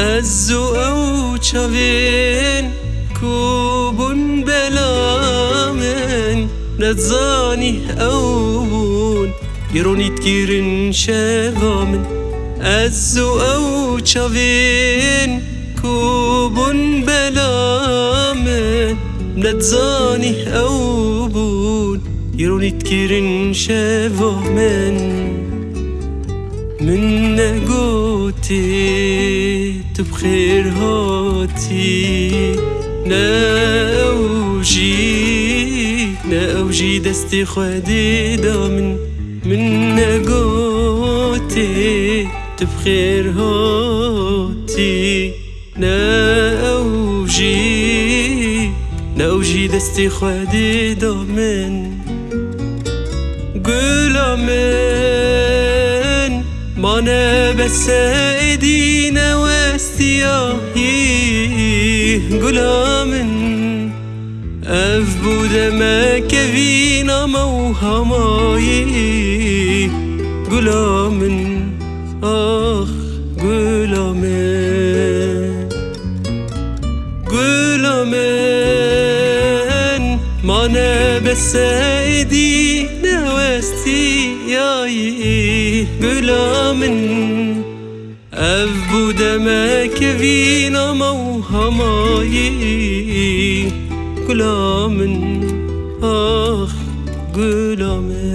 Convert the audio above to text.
ئەزوو ئەو چاوێن کوبوون بەلا من نەتزانی ئەو بوون گرۆنیت گیرن شەوا من. ئەزوو ئەو چاوێن کوبوون بەلا من نەتزانی ئەو بوون گرۆنیت گیرن شەوا من. من تو بخێر هاتی نەوژی نەوژی دەستی خوێدێدا من من تو بخێر هاتی نەوژی نەوژی دەستی خوێدێدا من. من مانە بەسەدینەوەستیایی گولا من ئەف بوو دەمەکەوینەمە و هەمایی گولا من ئاخ مانە بەسەدی نەوەستیایی گولا من ئەف بوو دەمەکەوینەمە و هەمایی گولا من ئاخ گولا من